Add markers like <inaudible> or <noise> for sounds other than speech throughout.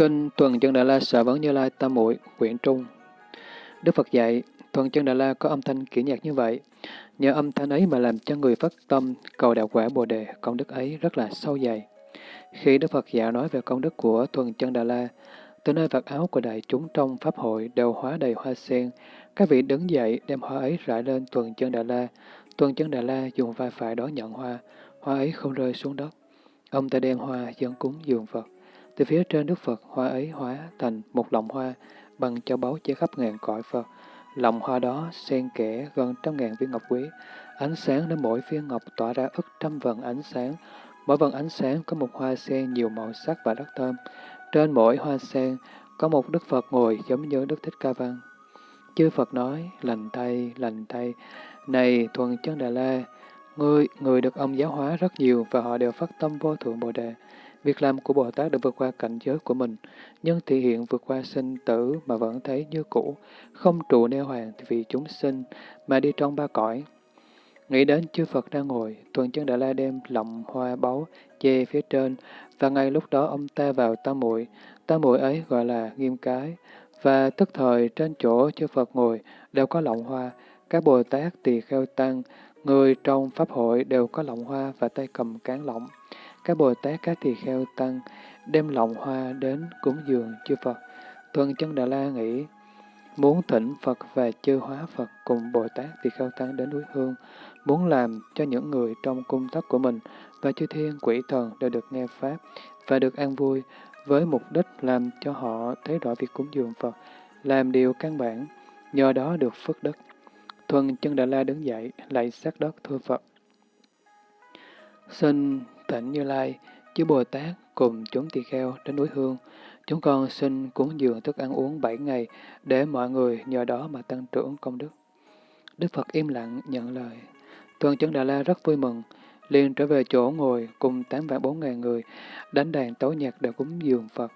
Kinh Tuần Chân Đà La Sở Vấn Như Lai Tam Muội quyển Trung Đức Phật dạy, Tuần Chân Đà La có âm thanh kiểu nhạc như vậy. Nhờ âm thanh ấy mà làm cho người phát tâm cầu đạo quả Bồ Đề, công đức ấy rất là sâu dày. Khi Đức Phật dạy nói về công đức của Tuần Chân Đà La, từ nơi vạt áo của đại chúng trong Pháp hội đều hóa đầy hoa sen, các vị đứng dậy đem hoa ấy rải lên Tuần Chân Đà La. Tuần Chân Đà La dùng vai phải đó nhận hoa, hoa ấy không rơi xuống đất. Ông ta đem hoa dân cúng dường Phật. Từ phía trên Đức Phật, hoa ấy hóa thành một lòng hoa bằng châu báu che khắp ngàn cõi Phật. Lòng hoa đó xen kẽ gần trăm ngàn viên ngọc quý. Ánh sáng đến mỗi viên ngọc tỏa ra ức trăm vần ánh sáng. Mỗi vần ánh sáng có một hoa sen nhiều màu sắc và rất thơm. Trên mỗi hoa sen có một Đức Phật ngồi giống như Đức Thích Ca Văn. Chư Phật nói, lành thay, lành thay. Này thuần chân Đà La, người, người được ông giáo hóa rất nhiều và họ đều phát tâm vô thượng Bồ Đề. Việc làm của Bồ Tát đã vượt qua cảnh giới của mình, nhưng thị hiện vượt qua sinh tử mà vẫn thấy như cũ, không trụ neo hoàng vì chúng sinh mà đi trong ba cõi. Nghĩ đến chư Phật đang ngồi, tuần chân Đại La đem lọng hoa báu che phía trên, và ngay lúc đó ông ta vào tam muội. Tam muội ấy gọi là nghiêm cái, và tức thời trên chỗ chư Phật ngồi đều có lọng hoa, các Bồ Tát tỳ kheo tăng, người trong Pháp hội đều có lọng hoa và tay cầm cán lọng các Bồ Tát, các tỳ kheo tăng đem lọng hoa đến cúng dường chư Phật. Tuần chân Đà La nghĩ, muốn thỉnh Phật và chư hóa Phật cùng Bồ Tát tỳ kheo tăng đến núi Hương, muốn làm cho những người trong cung thất của mình và chư thiên quỷ thần đều được nghe Pháp và được an vui, với mục đích làm cho họ thấy rõ việc cúng dường Phật, làm điều căn bản, nhờ đó được phước đức. Thuần chân Đà La đứng dậy, lạy sát đất thưa Phật. Xin Thỉnh Như Lai, chư Bồ Tát cùng chúng tỳ kheo đến núi Hương. Chúng con xin cúng dường thức ăn uống bảy ngày để mọi người nhờ đó mà tăng trưởng công đức. Đức Phật im lặng nhận lời. Tuần chấn Đà La rất vui mừng, liền trở về chỗ ngồi cùng tám vạn bốn ngàn người, đánh đàn tấu nhạc để cúng dường Phật,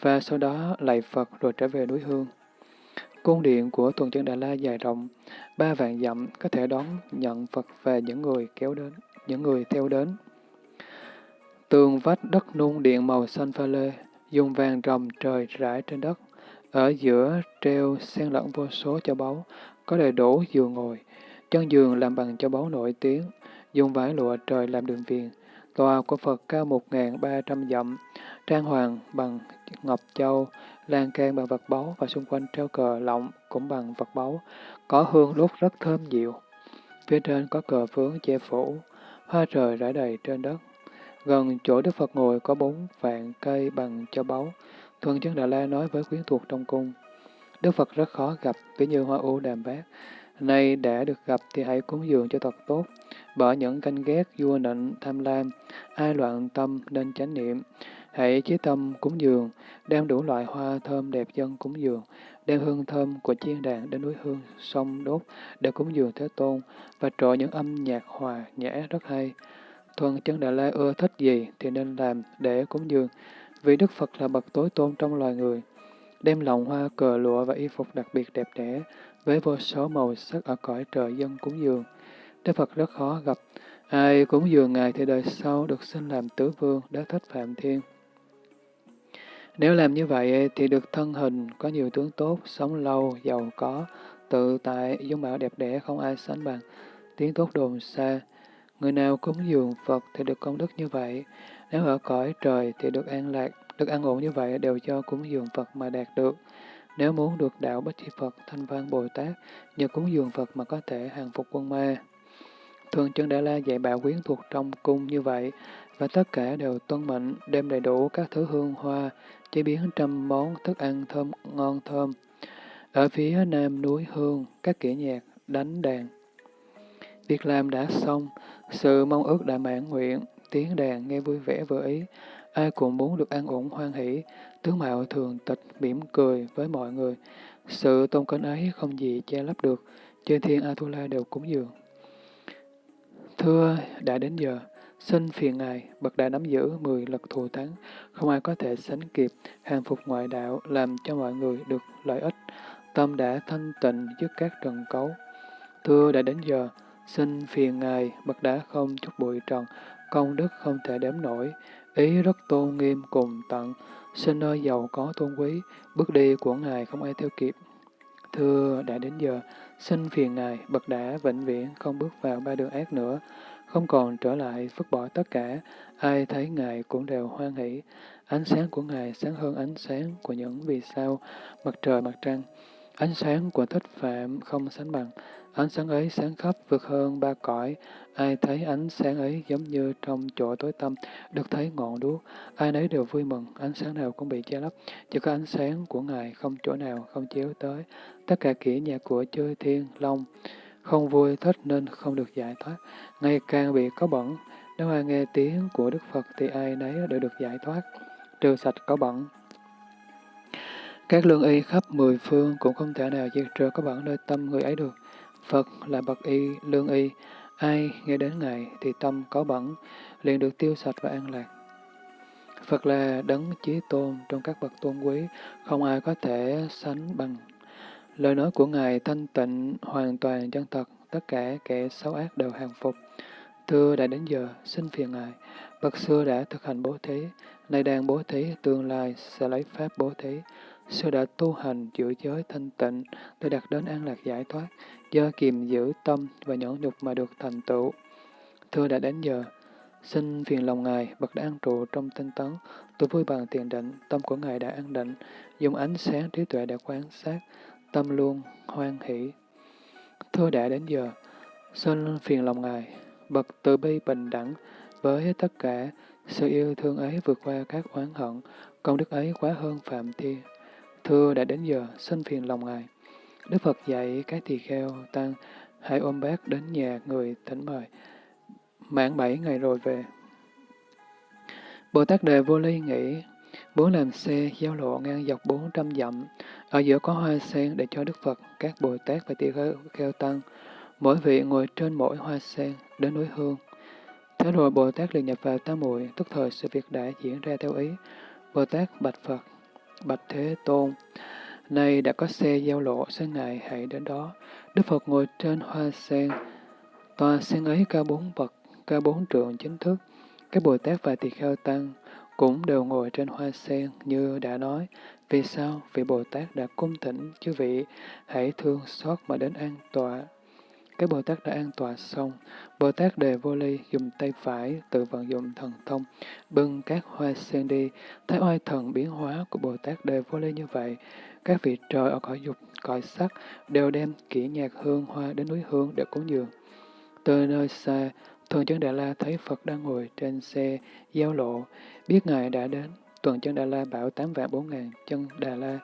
và sau đó lạy Phật rồi trở về núi Hương. Cung điện của Tuần chân Đà La dài rộng, ba vạn dặm có thể đón nhận Phật và những người kéo đến, những người theo đến. Tường vách đất nung điện màu xanh pha lê, dùng vàng rồng trời rải trên đất. Ở giữa treo xen lẫn vô số châu báu, có đầy đủ giường ngồi. Chân giường làm bằng châu báu nổi tiếng, dùng vải lụa trời làm đường viền. Tòa của Phật cao một ba trăm dặm, trang hoàng bằng ngọc châu, lan can bằng vật báu và xung quanh treo cờ lọng cũng bằng vật báu, có hương đốt rất thơm dịu. Phía trên có cờ phướng che phủ, hoa trời rải đầy trên đất. Gần chỗ Đức Phật ngồi có bốn vạn cây bằng cho báu. Thuần chân Đà La nói với quyến thuộc trong cung. Đức Phật rất khó gặp, ví như hoa u đàm bát. Nay đã được gặp thì hãy cúng dường cho thật tốt. Bỏ những canh ghét, vua nịnh, tham lam, ai loạn tâm nên chánh niệm. Hãy chí tâm cúng dường, đem đủ loại hoa thơm đẹp dân cúng dường, đem hương thơm của chiên đàn đến núi hương, sông đốt để cúng dường Thế Tôn, và trội những âm nhạc hòa, nhã rất hay. Thuần chân Đà La ưa thích gì thì nên làm để cúng dường, vì Đức Phật là bậc tối tôn trong loài người. Đem lòng hoa, cờ lụa và y phục đặc biệt đẹp đẽ, với vô số màu sắc ở cõi trời dân cúng dường. Đức Phật rất khó gặp, ai cúng dường Ngài thì đời sau được sinh làm tứ vương, đế thích Phạm Thiên. Nếu làm như vậy thì được thân hình, có nhiều tướng tốt, sống lâu, giàu có, tự tại, dung mạo đẹp đẽ không ai sánh bằng, tiếng tốt đồn xa, Người nào cúng dường Phật thì được công đức như vậy. Nếu ở cõi trời thì được an lạc, được an ổn như vậy đều do cúng dường Phật mà đạt được. Nếu muốn được đạo Bích Chi Phật, Thanh Văn Bồ Tát, nhờ cúng dường Phật mà có thể hàng phục quân ma. Thường chân Đại La dạy bảo quyến thuộc trong cung như vậy, và tất cả đều tuân mệnh, đem đầy đủ các thứ hương hoa, chế biến trăm món thức ăn thơm ngon thơm. Ở phía nam núi Hương, các kỹ nhạc, đánh đàn. Việc làm đã xong, sự mong ước đã mãn nguyện, tiếng đàn nghe vui vẻ vừa ý, ai cũng muốn được an ổn hoan hỷ, tướng mạo thường tịch mỉm cười với mọi người. Sự tôn kính ấy không gì che lấp được, chư thiên Atula đều cúng dường. Thưa, đã đến giờ, xin phiền Ngài, bậc đại nắm giữ mười lực thù thắng, không ai có thể sánh kịp, hàng phục ngoại đạo, làm cho mọi người được lợi ích, tâm đã thanh tịnh trước các trần cấu. Thưa, đã đến giờ, Xin phiền Ngài, bậc đã không chút bụi trần, công đức không thể đếm nổi, ý rất tôn nghiêm cùng tận, xin nơi giàu có tôn quý, bước đi của Ngài không ai theo kịp. Thưa, đã đến giờ, xin phiền Ngài, bậc đã vĩnh viễn không bước vào ba đường ác nữa, không còn trở lại vứt bỏ tất cả, ai thấy Ngài cũng đều hoan hỷ. Ánh sáng của Ngài sáng hơn ánh sáng của những vì sao, mặt trời, mặt trăng. Ánh sáng của thích phạm không sánh bằng, ánh sáng ấy sáng khắp vượt hơn ba cõi. Ai thấy ánh sáng ấy giống như trong chỗ tối tăm, được thấy ngọn đuốc. Ai nấy đều vui mừng, ánh sáng nào cũng bị che lấp, chỉ có ánh sáng của Ngài không chỗ nào không chiếu tới. Tất cả kỹ nhà của chư thiên, long, không vui thích nên không được giải thoát, ngày càng bị có bẩn. Nếu ai nghe tiếng của Đức Phật thì ai nấy đều được giải thoát, trừ sạch có bẩn. Các lương y khắp mười phương cũng không thể nào diệt trừ có bẩn nơi tâm người ấy được. Phật là bậc y, lương y, ai nghe đến Ngài thì tâm có bẩn, liền được tiêu sạch và an lạc. Phật là đấng chí tôn trong các bậc tôn quý, không ai có thể sánh bằng. Lời nói của Ngài thanh tịnh, hoàn toàn chân thật, tất cả kẻ xấu ác đều hàng phục. Thưa đã đến giờ, xin phiền Ngài, bậc xưa đã thực hành bố thí, nay đang bố thí, tương lai sẽ lấy pháp bố thí. Sư đã tu hành giữ giới thanh tịnh để đạt đến an lạc giải thoát, do kiềm giữ tâm và nhẫn nhục mà được thành tựu. Thưa đã đến giờ, xin phiền lòng Ngài, bậc đã an trụ trong tinh tấn, tôi vui bằng tiền định, tâm của Ngài đã an định, dùng ánh sáng trí tuệ để quan sát, tâm luôn hoan hỷ. Thưa đã đến giờ, xin phiền lòng Ngài, bậc từ bi bình đẳng với tất cả, sự yêu thương ấy vượt qua các oán hận, công đức ấy quá hơn phạm thiên. Thưa đã đến giờ, xin phiền lòng Ngài. Đức Phật dạy các tỳ kheo tăng, hãy ôm bác đến nhà người thỉnh mời. Mãn bảy ngày rồi về. Bồ Tát Đề Vô Ly nghĩ, muốn làm xe giao lộ ngang dọc 400 dặm, ở giữa có hoa sen để cho Đức Phật, các Bồ Tát và tỳ kheo, kheo tăng, mỗi vị ngồi trên mỗi hoa sen, đến núi hương. Thế rồi Bồ Tát liền nhập vào tam muội, tức thời sự việc đã diễn ra theo ý. Bồ Tát bạch Phật, bạch Thế Tôn, nay đã có xe giao lộ, xin Ngài hãy đến đó. Đức Phật ngồi trên hoa sen, tòa sen ấy cao bốn bậc, cao bốn trượng chính thức. Các Bồ Tát và Tỳ Kheo Tăng cũng đều ngồi trên hoa sen như đã nói. Vì sao? Vì Bồ Tát đã cung thỉnh chư vị, hãy thương xót mà đến an tọa. Các Bồ Tát đã an tọa xong, Bồ Tát Đề Vô Ly dùng tay phải tự vận dụng thần thông, bưng các hoa sen đi, thấy oai thần biến hóa của Bồ Tát Đề Vô Ly như vậy. Các vị trời ở cõi dục, cõi sắc đều đem kỹ nhạc hương hoa đến núi hương để cúng dường. Từ nơi xa, Thường chân Đà La thấy Phật đang ngồi trên xe giao lộ, biết Ngài đã đến. Tuần chân Đà La bảo tám vạn bốn ngàn chân Đà La,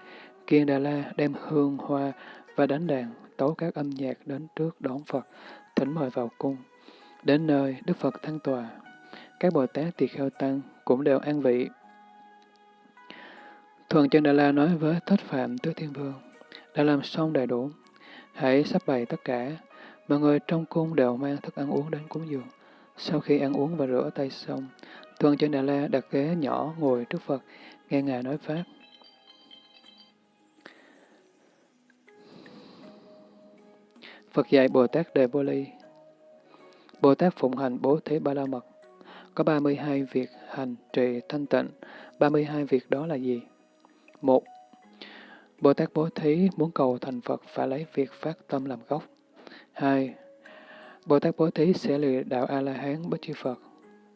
kiên Đà La đem hương hoa và đánh đàn, tấu các âm nhạc đến trước đón Phật, thỉnh mời vào cung. Đến nơi, Đức Phật thăng tòa. Các Bồ Tát Tỳ Kheo Tăng cũng đều an vị. Thuần chân Đà La nói với Thích Phạm Tứ Thiên Vương, đã làm xong đầy đủ, hãy sắp bày tất cả, mọi người trong cung đều mang thức ăn uống đến cúng dường. Sau khi ăn uống và rửa tay xong, Thuần chân Đà La đặt ghế nhỏ ngồi trước Phật, nghe Ngài nói Pháp. Phật dạy Bồ Tát Đề Bô Ly Bồ Tát phụng hành bố thí ba la mật. Có 32 việc hành trì thanh tịnh. 32 việc đó là gì? 1. Bồ Tát bố thí muốn cầu thành Phật phải lấy việc phát tâm làm gốc. 2. Bồ Tát bố thí sẽ lìa đạo A-la-hán bất chi Phật.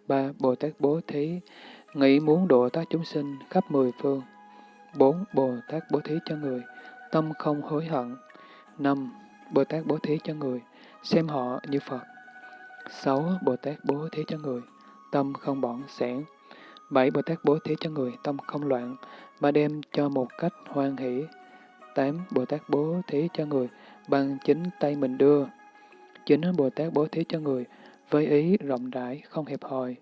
3. Bồ Tát bố thí nghĩ muốn độ tác chúng sinh khắp mười phương. 4. Bồ Tát bố thí cho người, tâm không hối hận. 5. Bồ Tát bố thí cho người, xem họ như Phật. 6. Bồ Tát bố thí cho người, tâm không bỏng sẻn. 7. Bồ Tát bố thí cho người, tâm không loạn, mà đem cho một cách hoan hỷ. 8. Bồ Tát bố thí cho người, bằng chính tay mình đưa. Chính Bồ Tát bố thí cho người, với ý rộng rãi, không hẹp hòi.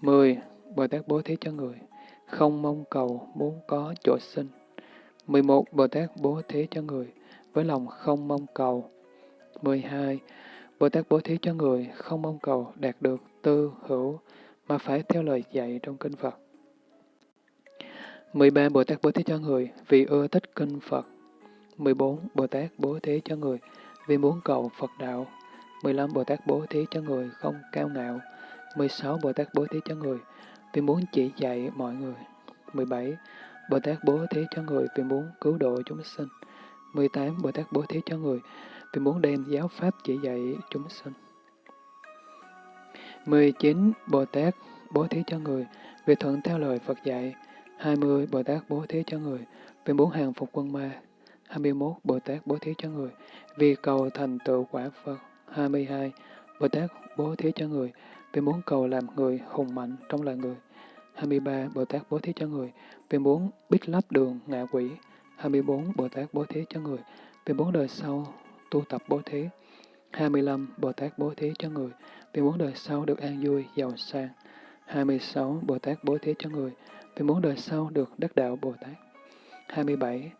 10. Bồ Tát bố thí cho người, không mong cầu, muốn có chỗ sinh. 11. Bồ Tát bố thí cho người, với lòng không mong cầu. 12. Bồ Tát bố thí cho người không mong cầu đạt được tư hữu, mà phải theo lời dạy trong kinh Phật. 13. Bồ Tát bố thí cho người, vì ưa thích kinh Phật. 14. Bồ Tát bố thí cho người, vì muốn cầu Phật đạo. 15. Bồ Tát bố thí cho người không cao ngạo. 16. Bồ Tát bố thí cho người, vì muốn chỉ dạy mọi người. 17. Bồ Tát bố thí cho người, vì muốn cứu độ chúng sinh. 18. Bồ Tát bố thí cho người, vì muốn đem giáo pháp chỉ dạy chúng sinh. 19. Bồ Tát bố thí cho người, vì thuận theo lời Phật dạy. 20. Bồ Tát bố thí cho người vì bốn hàng phục quân ma. 21. Bồ Tát bố thí cho người vì cầu thành tựu quả Phật. 22. Bồ Tát bố thí cho người vì muốn cầu làm người hùng mạnh trong loài người. 23. Bồ Tát bố thí cho người vì muốn biết lấp đường ngạ quỷ. 24. Bồ Tát bố thí cho người vì muốn đời sau tu tập bố thí. 25. Bồ Tát bố thí cho người vì muốn đời sau được an vui, giàu sang. 26. Bồ Tát bố thí cho người vì muốn đời sau được đắc đạo Bồ Tát. 27.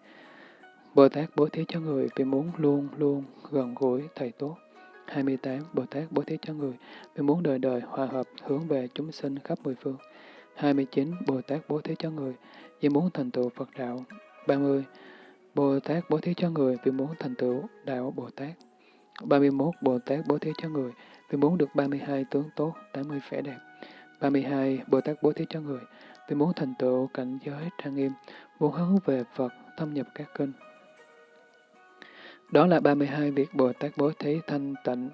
Bồ Tát bố thí cho người vì muốn luôn luôn gần gũi Thầy tốt. 28. Bồ Tát bố thí cho người vì muốn đời đời hòa hợp hướng về chúng sinh khắp mười phương. 29. Bồ Tát bố thí cho người vì muốn thành tựu Phật đạo. 30. Bồ Tát bố thí cho người vì muốn thành tựu đạo Bồ Tát. 31. Bồ Tát bố thí cho người vì muốn được 32 tướng tốt, 80 vẻ đẹp. 32. Bồ Tát bố thí cho người vì muốn thành tựu cảnh giới trang nghiêm, muốn hướng về Phật, thâm nhập các kinh. Đó là 32 việc Bồ Tát bố thí thanh tịnh.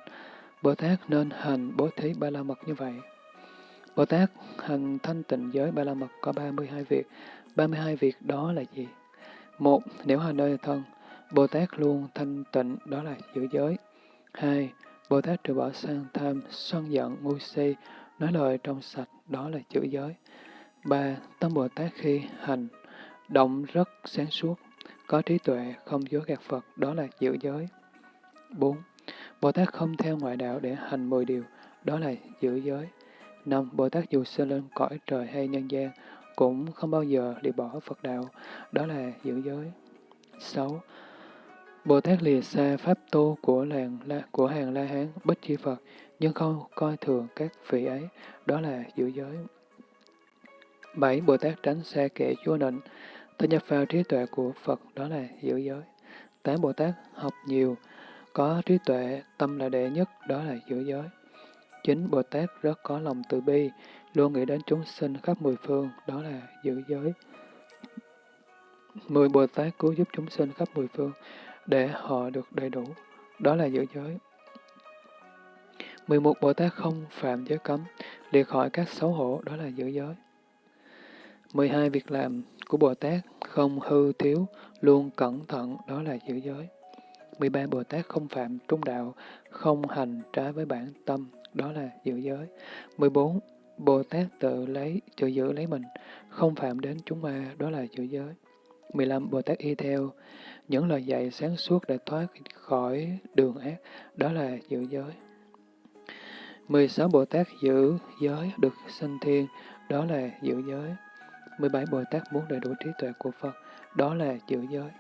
Bồ Tát nên hành bố thí ba la mật như vậy. Bồ Tát hành thanh tịnh giới ba la mật có 32 việc. 32 việc đó là gì? Một, nếu hành nơi thân, Bồ Tát luôn thanh tịnh, đó là giữ giới. Hai, Bồ Tát trừ bỏ sang tham, sân giận, ngu si, nói lời trong sạch, đó là chữ giới. Ba, tâm Bồ Tát khi hành, động rất sáng suốt, có trí tuệ, không dối gạt Phật, đó là giữ giới. 4. Bồ Tát không theo ngoại đạo để hành 10 điều, đó là giữ giới. 5. Bồ Tát dù sinh lên cõi trời hay nhân gian, cũng không bao giờ lìa bỏ Phật đạo, đó là giữ giới. 6. Bồ Tát lìa xa pháp tu của làng la, của hàng La Hán, Bích Chi Phật, nhưng không coi thường các vị ấy, đó là giữ giới. 7. Bồ Tát tránh xa kẻ chúa nịnh, ta nhập vào trí tuệ của Phật, đó là giữ giới. Tám Bồ Tát học nhiều, có trí tuệ, tâm là đệ nhất, đó là giữ giới. 9. Bồ Tát rất có lòng từ bi, luôn nghĩ đến chúng sinh khắp mười phương, đó là giữ giới. Mười Bồ Tát cứu giúp chúng sinh khắp mười phương, để họ được đầy đủ, đó là giữ giới. mười một Bồ Tát không phạm giới cấm, liệt khỏi các xấu hổ, đó là giữ giới. 12 việc làm của Bồ Tát không hư thiếu, luôn cẩn thận, đó là giữ giới. 13 Bồ Tát không phạm trung đạo, không hành trái với bản tâm, đó là giữ giới. 14 Bồ Tát tự lấy, tự giữ lấy mình, không phạm đến chúng ma, đó là giữ giới. 15. Bồ Tát y theo những lời dạy sáng suốt để thoát khỏi đường ác, đó là giữ giới. 16. Bồ Tát giữ giới được sinh thiên, đó là giữ giới. 17 Bồ Tát muốn đầy đủ trí tuệ của Phật, đó là giữ giới.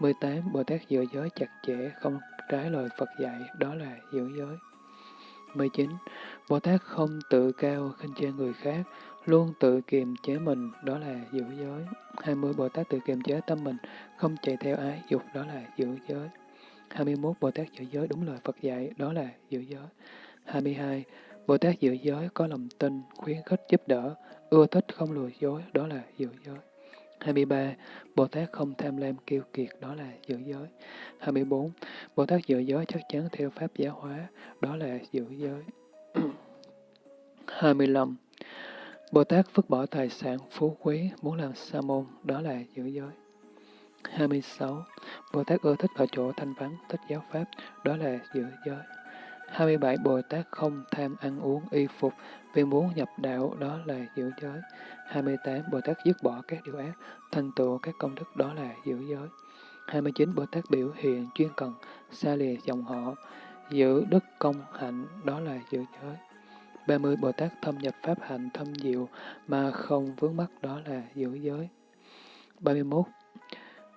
18 Bồ Tát giữ giới chặt chẽ, không trái lời Phật dạy, đó là giữ giới. 19 Bồ Tát không tự cao khinh chê người khác, luôn tự kiềm chế mình, đó là giữ giới. 20 Bồ Tát tự kiềm chế tâm mình, không chạy theo ái dục, đó là giữ giới. 21 Bồ Tát giữ giới đúng lời Phật dạy, đó là giữ giới. 22 Bồ Tát giữ giới có lòng tin, khuyến khích giúp đỡ, ưa thích không lừa dối, đó là giữ giới. 23. Bồ Tát không tham lam kiêu kiệt, đó là giữ giới. 24. Bồ Tát giữ giới chắc chắn theo Pháp giáo hóa, đó là giữ giới. 25. Bồ Tát vứt bỏ tài sản phú quý, muốn làm sa môn, đó là giữ giới. 26. Bồ Tát ưa thích ở chỗ thanh vắng, thích giáo Pháp, đó là giữ giới. 27. Bồ Tát không tham ăn uống y phục vì muốn nhập đạo đó là giữ giới. 28. Bồ Tát dứt bỏ các điều ác, thành tựu các công đức đó là giữ giới. 29. Bồ Tát biểu hiện chuyên cần, xa lìa dòng họ, giữ đức công hạnh đó là giữ giới. 30. Bồ Tát thâm nhập pháp hạnh thâm diệu mà không vướng mắc đó là giữ giới. 31.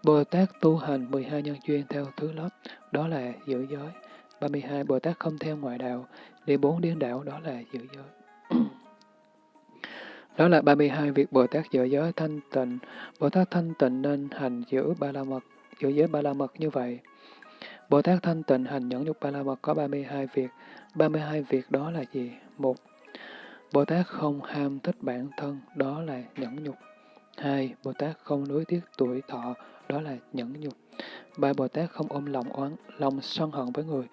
Bồ Tát tu hành 12 nhân duyên theo thứ lớp, đó là giữ giới. 32. Bồ Tát không theo ngoại đạo, đi bốn điên đạo đó là giữ giới đó là 32 việc Bồ Tát giữ giới thanh tịnh. Bồ Tát thanh tịnh nên hành giữ ba la mật, giữ giới ba la mật như vậy. Bồ Tát thanh tịnh hành nhẫn nhục ba la mật có 32 việc. 32 việc đó là gì? Một, Bồ Tát không ham thích bản thân, đó là nhẫn nhục. hai Bồ Tát không nuối tiếc tuổi thọ, đó là nhẫn nhục. ba Bồ Tát không ôm lòng oán, lòng sân hận với người,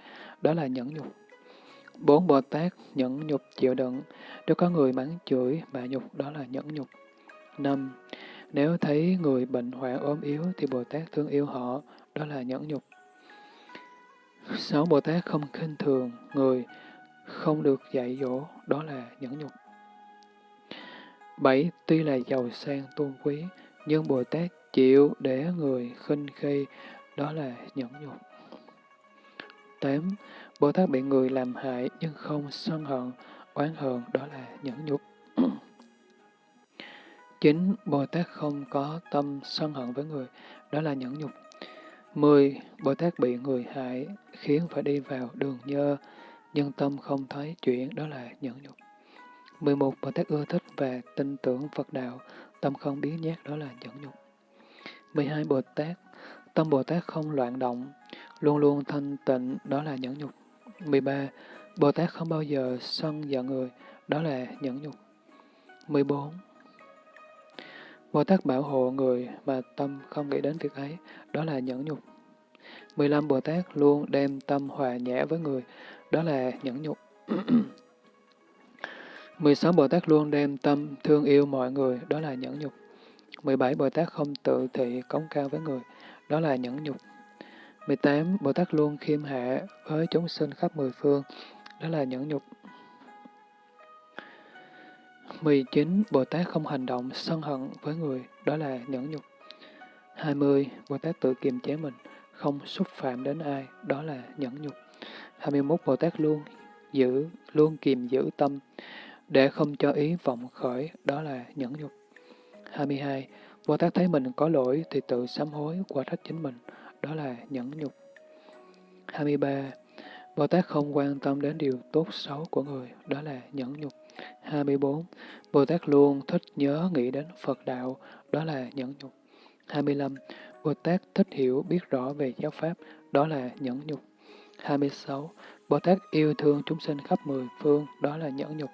đó là nhẫn nhục. Bốn Bồ Tát nhẫn nhục chịu đựng, nếu có người mắng chửi mà nhục, đó là nhẫn nhục. năm Nếu thấy người bệnh hoạn ốm yếu thì Bồ Tát thương yêu họ, đó là nhẫn nhục. Sáu Bồ Tát không khinh thường người, không được dạy dỗ, đó là nhẫn nhục. Bảy, tuy là giàu sang tôn quý, nhưng Bồ Tát chịu để người khinh khi, đó là nhẫn nhục. Tám, Bồ Tát bị người làm hại nhưng không sân hận, oán hờn, đó là nhẫn nhục. <clears throat> Chín, Bồ Tát không có tâm sân hận với người, đó là nhẫn nhục. Mười, Bồ Tát bị người hại, khiến phải đi vào đường nhơ, nhưng tâm không thấy chuyện, đó là nhẫn nhục. 11. Bồ Tát ưa thích và tin tưởng Phật đạo, tâm không biến nhát, đó là nhẫn nhục. 12. Bồ Tát, tâm Bồ Tát không loạn động, luôn luôn thanh tịnh, đó là nhẫn nhục. 13. Bồ Tát không bao giờ sân giận người, đó là nhẫn nhục. 14. Bồ Tát bảo hộ người mà tâm không nghĩ đến việc ấy, đó là nhẫn nhục. 15. Bồ Tát luôn đem tâm hòa nhã với người, đó là nhẫn nhục. <clears throat> 16. Bồ Tát luôn đem tâm thương yêu mọi người, đó là nhẫn nhục. 17. Bồ Tát không tự thị cống cao với người, đó là nhẫn nhục. 18. Bồ Tát luôn khiêm hạ với chúng sinh khắp mười phương, đó là nhẫn nhục. 19. Bồ Tát không hành động sân hận với người, đó là nhẫn nhục. 20. Bồ Tát tự kiềm chế mình, không xúc phạm đến ai, đó là nhẫn nhục. 21. Bồ Tát luôn giữ, luôn kiềm giữ tâm, để không cho ý vọng khởi, đó là nhẫn nhục. 22. Bồ Tát thấy mình có lỗi thì tự sám hối, quả trách chính mình, đó là nhẫn nhục. 23. Bồ Tát không quan tâm đến điều tốt xấu của người, đó là nhẫn nhục. 24. Bồ Tát luôn thích nhớ nghĩ đến Phật đạo, đó là nhẫn nhục. 25. Bồ Tát thích hiểu biết rõ về giáo Pháp, đó là nhẫn nhục. 26. Bồ Tát yêu thương chúng sinh khắp mười phương, đó là nhẫn nhục.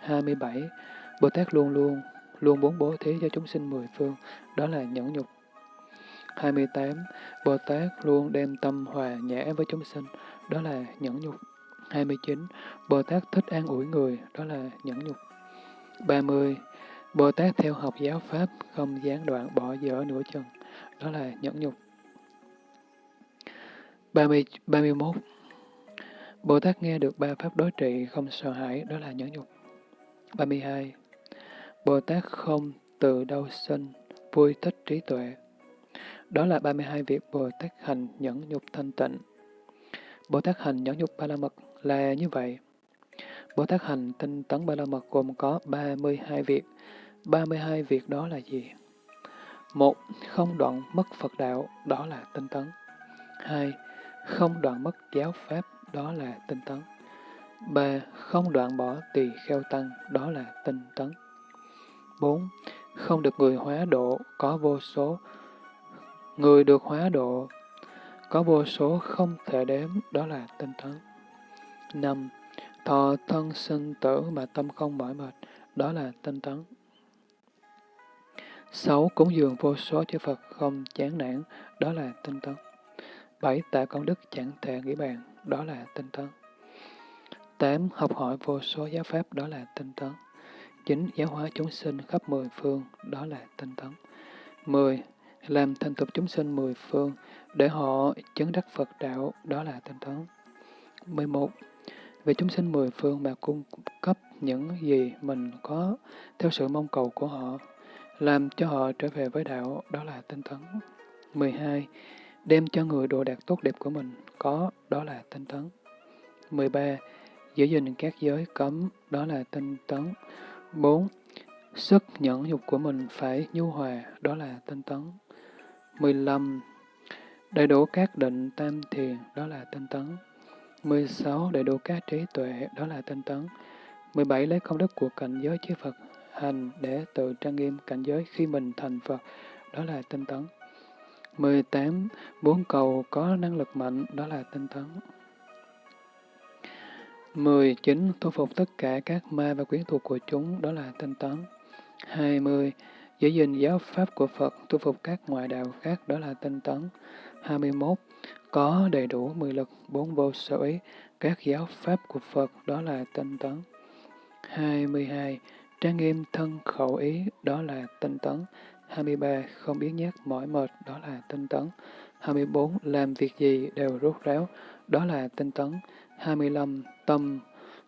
27. Bồ Tát luôn luôn, luôn muốn bố thí cho chúng sinh mười phương, đó là nhẫn nhục. 28. Bồ Tát luôn đem tâm hòa nhã với chúng sinh, đó là nhẫn nhục. 29. Bồ Tát thích an ủi người, đó là nhẫn nhục. 30. Bồ Tát theo học giáo Pháp, không gián đoạn bỏ dở nửa chừng, đó là nhẫn nhục. 30, 31. Bồ Tát nghe được ba pháp đối trị không sợ hãi, đó là nhẫn nhục. 32. Bồ Tát không từ đâu sinh, vui thích trí tuệ. Đó là 32 việc Bồ Tát hành nhẫn nhục thanh tịnh. Bồ Tát hành nhẫn nhục ba la mật là như vậy. Bồ Tát hành tinh tấn ba la mật gồm có 32 việc. 32 việc đó là gì? Một, không đoạn mất Phật đạo, đó là tinh tấn. Hai, không đoạn mất giáo pháp, đó là tinh tấn. ba Không đoạn bỏ tỳ kheo tăng, đó là tinh tấn. bốn Không được người hóa độ, có vô số. Người được hóa độ, có vô số không thể đếm, đó là tinh tấn. năm Thọ thân sinh tử mà tâm không mỏi mệt, đó là tinh tấn. sáu Cúng dường vô số chư Phật không chán nản, đó là tinh tấn. bảy Tạ công đức chẳng thể nghĩ bàn, đó là tinh tấn. 8. Học hỏi vô số giáo pháp, đó là tinh tấn. 9. Giáo hóa chúng sinh khắp mười phương, đó là tinh tấn. 10. Làm thành tục chúng sinh mười phương, để họ chứng đắc Phật đạo, đó là tinh tấn. 11. Về chúng sinh mười phương mà cung cấp những gì mình có theo sự mong cầu của họ, làm cho họ trở về với đạo, đó là tinh tấn. 12. Đem cho người đồ đạc tốt đẹp của mình, có, đó là tinh tấn. 13. Giữ gìn các giới cấm, đó là tinh tấn. 4. Sức nhẫn nhục của mình phải nhu hòa, đó là tinh tấn. 15. Đầy đủ các định tam thiền, đó là tinh tấn. 16. Đầy đủ các trí tuệ, đó là tinh tấn. 17. Lấy công đức của cảnh giới chư Phật hành để tự trang nghiêm cảnh giới khi mình thành Phật, đó là tinh tấn. 18. bốn cầu có năng lực mạnh, đó là tinh tấn. 19. Thu phục tất cả các ma và quyến thuộc của chúng, đó là tinh tấn. 20. Giữ gìn giáo pháp của Phật, tu phục các ngoại đạo khác, đó là tinh tấn. 21. Có đầy đủ mười lực, bốn vô sở ý, các giáo pháp của Phật, đó là tinh tấn. 22. Trang nghiêm thân khẩu ý, đó là tinh tấn. 23. Không biến nhát mỏi mệt, đó là tinh tấn. 24. Làm việc gì đều rốt ráo, đó là tinh tấn. 25. Tâm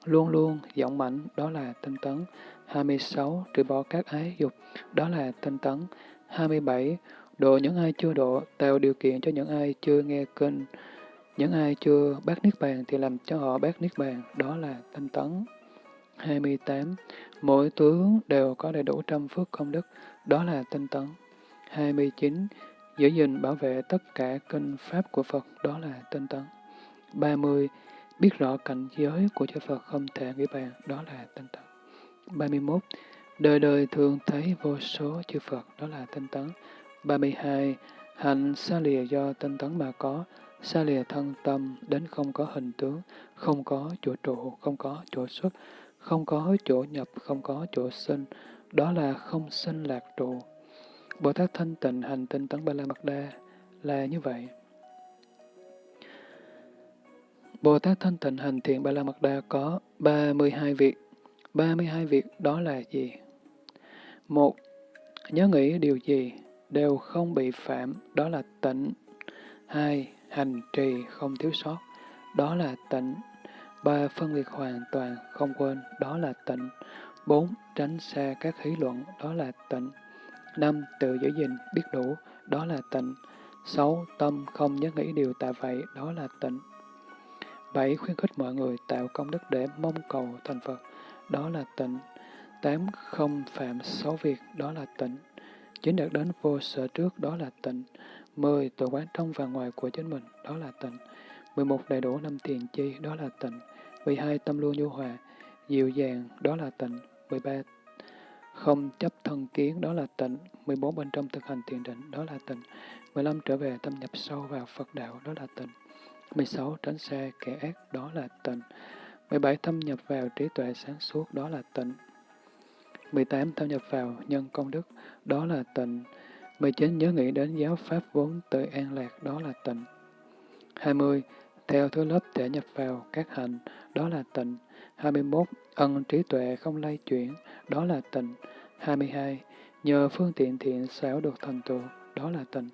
luôn luôn giọng mạnh, đó là tinh tấn. 26. Trừ bỏ các ái dục, đó là tinh tấn. 27. Độ những ai chưa độ, tạo điều kiện cho những ai chưa nghe kinh. Những ai chưa bác Niết Bàn thì làm cho họ bác Niết Bàn, đó là tinh tấn. 28. Mỗi tướng đều có đầy đủ trăm phước công đức, đó là tinh tấn. 29. Giữ gìn bảo vệ tất cả kinh pháp của Phật, đó là tinh tấn. 30. Biết rõ cảnh giới của chư Phật không thể nghĩ bàn, đó là tinh tấn. 31. Đời đời thường thấy vô số chư Phật, đó là tinh tấn. 32. Hạnh xa lìa do tinh tấn mà có, xa lìa thân tâm, đến không có hình tướng, không có chỗ trụ, không có chỗ xuất, không có chỗ nhập, không có chỗ sinh, đó là không sinh lạc trụ. Bồ Tát thanh tịnh hành tinh tấn Ba La Mật Đa là như vậy. Bồ Tát thanh tịnh hành thiện Ba La Mật Đa có 32 việc. 32 việc đó là gì? Một, nhớ nghĩ điều gì đều không bị phạm, đó là tịnh. Hai, hành trì không thiếu sót, đó là tịnh. Ba, phân biệt hoàn toàn, không quên, đó là tịnh. Bốn, tránh xa các hí luận, đó là tịnh. Năm, tự giữ gìn, biết đủ, đó là tịnh. Sáu, tâm không nhớ nghĩ điều tạ vậy, đó là tịnh. Bảy, khuyến khích mọi người tạo công đức để mong cầu thành Phật, đó là tịnh. Tám, không phạm xấu việc, đó là tịnh. Chín, đạt đến vô sở trước, đó là tịnh. Mười, tự quán trong và ngoài của chính mình, đó là tịnh. Mười một, đầy đủ năm tiền chi, đó là tịnh. Mười hai, tâm luôn nhu hòa, dịu dàng, đó là tịnh. Mười ba, không chấp thân kiến, đó là tịnh. 14 bên trong thực hành thiền định, đó là tịnh. 15 trở về tâm nhập sâu vào Phật đạo, đó là tịnh. 16 tránh xa kẻ ác, đó là tịnh. 17 thâm nhập vào trí tuệ sáng suốt, đó là tịnh. 18 thâm nhập vào nhân công đức, đó là tịnh. 19 nhớ nghĩ đến giáo pháp vốn tự an lạc, đó là tịnh. 20 theo thứ lớp thể nhập vào các hành, đó là tịnh. 21 ân trí tuệ không lay chuyển, đó là tịnh. 22. Nhờ phương tiện thiện xảo được thành tựu, đó là tịnh.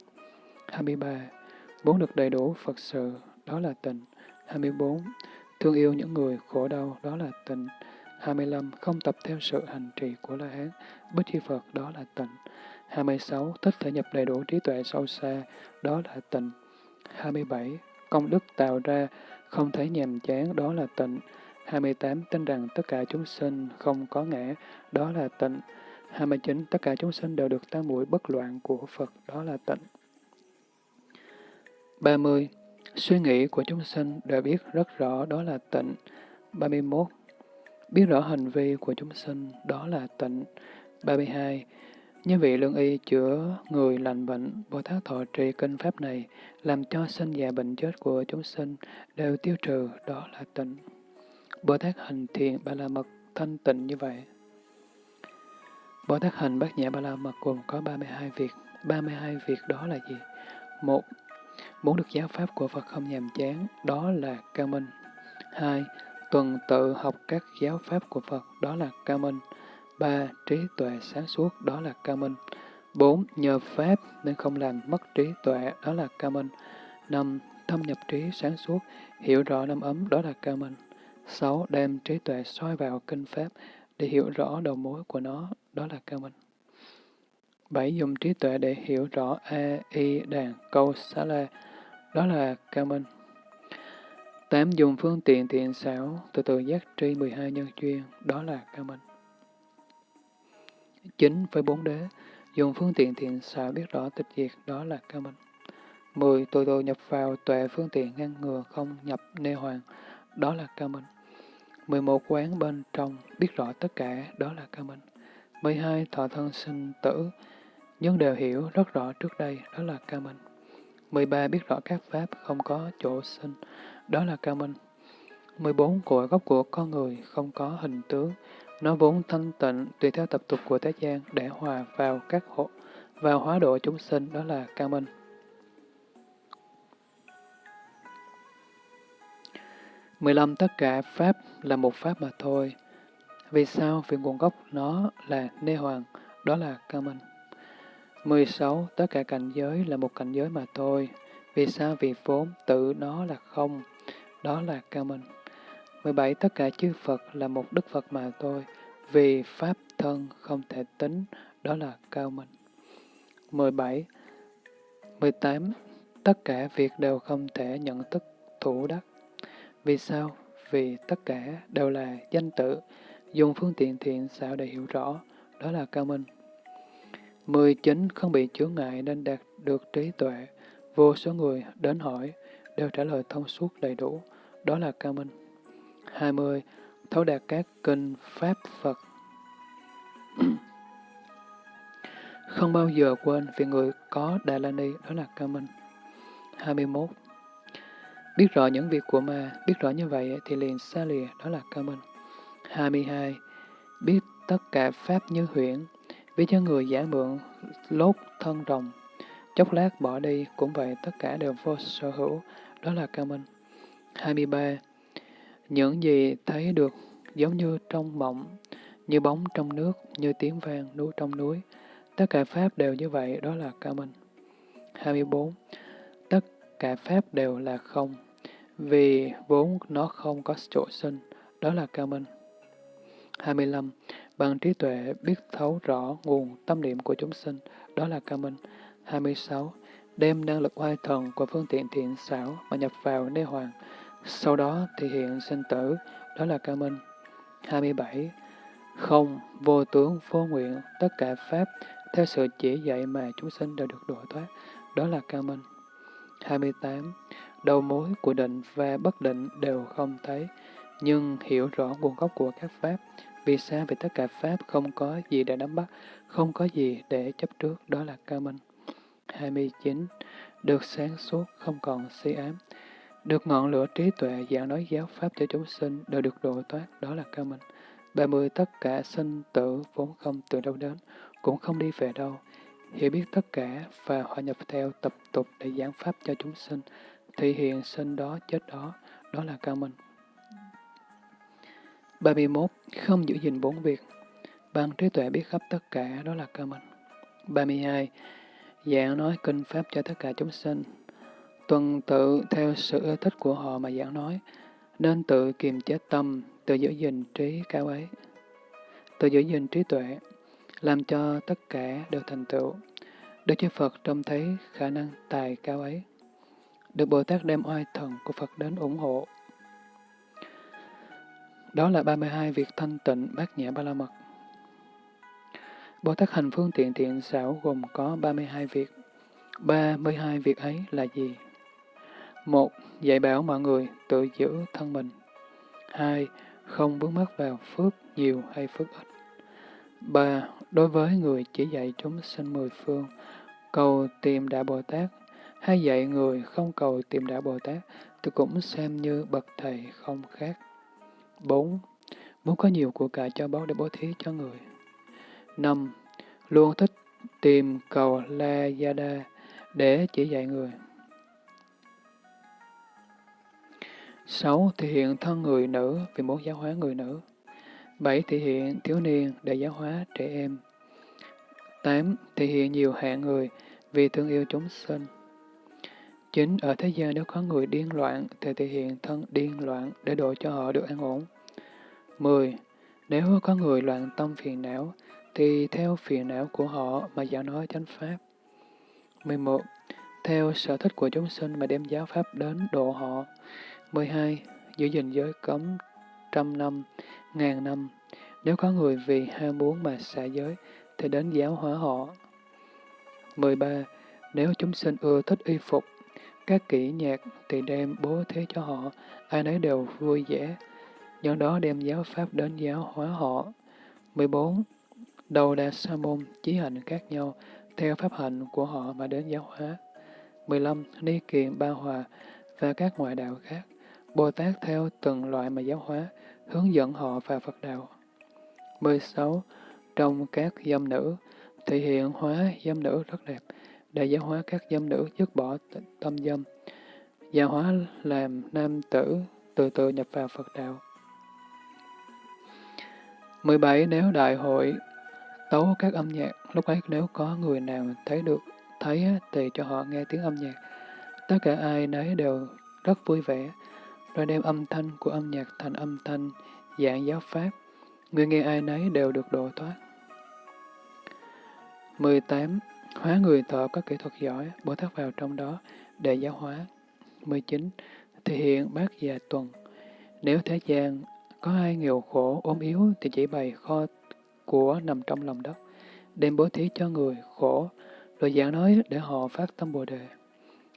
23. Muốn được đầy đủ Phật sự, đó là tịnh. 24. Thương yêu những người khổ đau, đó là tịnh. 25. Không tập theo sự hành trì của La Hán, Bích Chi Phật, đó là tịnh. 26. Thích thể nhập đầy đủ trí tuệ sâu xa, đó là tịnh. 27. Công đức tạo ra, không thấy nhàm chán, đó là tịnh. 28. Tin rằng tất cả chúng sinh không có ngã, đó là tịnh. 29. Tất cả chúng sinh đều được tam muội bất loạn của Phật, đó là tịnh. 30. Suy nghĩ của chúng sinh đã biết rất rõ, đó là tịnh. 31. Biết rõ hành vi của chúng sinh, đó là tịnh. 32. Như vị lương y chữa người lành bệnh, Bồ Tát thọ trì kinh pháp này, làm cho sinh già bệnh chết của chúng sinh đều tiêu trừ, đó là tịnh. Bồ Tát hành thiền ba la mật thanh tịnh như vậy. Bồ Tát hành bát nhã ba la mật gồm có 32 việc. 32 việc đó là gì? Một, Muốn được giáo pháp của Phật không nhàm chán, đó là cao minh. Hai, Tuần tự học các giáo pháp của Phật, đó là cao minh. Ba, Trí tuệ sáng suốt, đó là cao minh. Bốn, Nhờ pháp nên không làm mất trí tuệ, đó là cao minh. Năm, Thâm nhập trí sáng suốt, hiểu rõ năm ấm, đó là cao minh. 6. Đem trí tuệ soi vào kinh Pháp để hiểu rõ đầu mối của nó, đó là cao minh. 7. Dùng trí tuệ để hiểu rõ A, Y, Đàn, Câu, Xá La, đó là cao minh. tám Dùng phương tiện thiện xảo, từ từ giác tri 12 nhân chuyên đó là cao minh. chín Với bốn đế, dùng phương tiện thiện xảo biết rõ tịch diệt, đó là cao minh. 10. Từ từ nhập vào tuệ phương tiện ngăn ngừa không nhập nê hoàng, đó là cao minh. 11 quán bên trong, biết rõ tất cả, đó là cao minh. 12 thọ thân sinh tử, nhưng đều hiểu rất rõ trước đây, đó là cao minh. 13 biết rõ các pháp không có chỗ sinh, đó là cao minh. 14. Cội gốc của con người không có hình tướng, nó vốn thanh tịnh tùy theo tập tục của thế gian để hòa vào các hộ, vào hóa độ chúng sinh, đó là cao minh. 15. Tất cả Pháp là một Pháp mà thôi. Vì sao? Vì nguồn gốc nó là Nê Hoàng, đó là cao minh. 16. Tất cả cảnh giới là một cảnh giới mà thôi. Vì sao? Vì vốn tự nó là không, đó là cao minh. 17. Tất cả chư Phật là một Đức Phật mà thôi. Vì Pháp thân không thể tính, đó là cao minh. 17. 18. Tất cả việc đều không thể nhận thức thủ đắc. Vì sao? Vì tất cả đều là danh tự, dùng phương tiện thiện xảo để hiểu rõ, đó là cao minh. 19. Không bị chướng ngại nên đạt được trí tuệ. Vô số người đến hỏi, đều trả lời thông suốt đầy đủ, đó là cao minh. 20. Thấu đạt các kinh Pháp Phật. <clears throat> Không bao giờ quên vì người có Đà La Ni, đó là cao minh. 21. Biết rõ những việc của ma, biết rõ như vậy thì liền xa lìa, đó là cao minh. 22. Biết tất cả Pháp như huyễn, vì cho người giả mượn lốt thân rồng, chốc lát bỏ đi, cũng vậy tất cả đều vô sở hữu, đó là cao minh. 23. Những gì thấy được giống như trong mộng, như bóng trong nước, như tiếng vang núi trong núi, tất cả Pháp đều như vậy, đó là cao minh. 24. Tất cả Pháp đều là không, vì vốn nó không có chỗ sinh, đó là cao minh. 25. Bằng trí tuệ biết thấu rõ nguồn tâm niệm của chúng sinh, đó là ca minh. 26. Đem năng lực oai thần của phương tiện thiện xảo mà nhập vào nê hoàng, sau đó thì hiện sinh tử, đó là ca minh. 27. Không, vô tướng, vô nguyện, tất cả Pháp, theo sự chỉ dạy mà chúng sinh đều được độ thoát, đó là ca minh. 28. Đầu mối của định và bất định đều không thấy, nhưng hiểu rõ nguồn gốc của các Pháp, vì sao? Vì tất cả Pháp không có gì để nắm bắt, không có gì để chấp trước, đó là cao minh. 29. Được sáng suốt, không còn si ám. Được ngọn lửa trí tuệ giảng nói giáo Pháp cho chúng sinh đều được độ thoát, đó là cao minh. 30. Tất cả sinh tử vốn không từ đâu đến, cũng không đi về đâu. Hiểu biết tất cả và hòa nhập theo tập tục để giảng Pháp cho chúng sinh, thể hiện sinh đó, chết đó, đó là cao minh. 31. Không giữ gìn bốn việc. Bằng trí tuệ biết khắp tất cả, đó là cơ mình. 32. Giảng nói kinh Pháp cho tất cả chúng sinh. Tuần tự theo sự ưa thích của họ mà giảng nói, nên tự kiềm chế tâm, tự giữ gìn trí cao ấy. Tự giữ gìn trí tuệ, làm cho tất cả đều thành tựu. Đức Chúa Phật trông thấy khả năng tài cao ấy. Được Bồ Tát đem oai thần của Phật đến ủng hộ. Đó là 32 việc thanh tịnh bát nhã ba la mật. Bồ Tát hành phương tiện thiện xảo gồm có 32 việc. 32 việc ấy là gì? Một, dạy bảo mọi người tự giữ thân mình. Hai, không bước mất vào phước nhiều hay phước ít. Ba, đối với người chỉ dạy chúng sinh mười phương, cầu tìm Đạo Bồ Tát, hay dạy người không cầu tìm Đạo Bồ Tát, thì cũng xem như bậc thầy không khác. 4. Muốn có nhiều của cải cho báu để bố thí cho người. 5. Luôn thích tìm cầu La Yada để chỉ dạy người. 6. Thể hiện thân người nữ vì muốn giáo hóa người nữ. 7. Thể hiện thiếu niên để giáo hóa trẻ em. 8. Thể hiện nhiều hạng người vì thương yêu chúng sinh. Chính Ở thế gian nếu có người điên loạn thì thể hiện thân điên loạn để độ cho họ được an ổn. 10. Nếu có người loạn tâm phiền não thì theo phiền não của họ mà giáo nói chánh pháp. 11. Theo sở thích của chúng sinh mà đem giáo pháp đến độ họ. 12. Giữ gìn giới cấm trăm năm, ngàn năm. Nếu có người vì ham muốn mà xả giới, thì đến giáo hóa họ. 13. Nếu chúng sinh ưa thích y phục, các kỹ nhạc thì đem bố thế cho họ, ai nấy đều vui vẻ. Do đó đem giáo pháp đến giáo hóa họ. 14. Đầu đà sa môn, chí hành khác nhau, theo pháp hạnh của họ mà đến giáo hóa. 15. Ni kiền ba hòa và các ngoại đạo khác Bồ Tát theo từng loại mà giáo hóa, hướng dẫn họ vào Phật đạo. 16. Trong các dâm nữ, thể hiện hóa dâm nữ rất đẹp, để giáo hóa các dâm nữ dứt bỏ tâm dâm, giáo hóa làm nam tử từ từ nhập vào Phật đạo. 17. Nếu đại hội tấu các âm nhạc, lúc ấy nếu có người nào thấy được, thấy thì cho họ nghe tiếng âm nhạc. Tất cả ai nấy đều rất vui vẻ, rồi đem âm thanh của âm nhạc thành âm thanh dạng giáo pháp. Người nghe ai nấy đều được độ thoát. 18. Hóa người thọ có kỹ thuật giỏi, Bồ Tát vào trong đó để giáo hóa. 19. Thể hiện bát già tuần. Nếu thế gian có ai nghèo khổ, ốm yếu thì chỉ bày kho của nằm trong lòng đất, đem bố thí cho người khổ, rồi giảng nói để họ phát tâm Bồ Đề.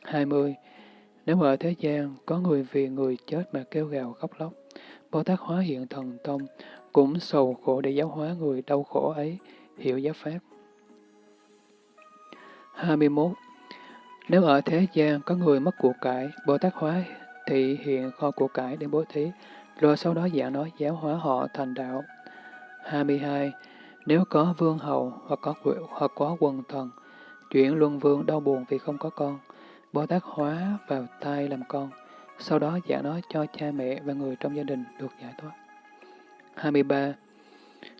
20. Nếu ở thế gian có người vì người chết mà kêu gào khóc lóc, Bồ Tát hóa hiện thần tông, cũng sầu khổ để giáo hóa người đau khổ ấy, hiểu giáo pháp. 21. Nếu ở thế gian có người mất của cải, Bồ Tát hóa thị hiện kho của cải để bố thí, rồi sau đó giảng nói giáo hóa họ thành đạo. 22. Nếu có vương hầu hoặc có, hoặc có quần thần, chuyển luân vương đau buồn vì không có con, Bồ Tát hóa vào thai làm con, sau đó giảng nói cho cha mẹ và người trong gia đình được giải thoát. 23.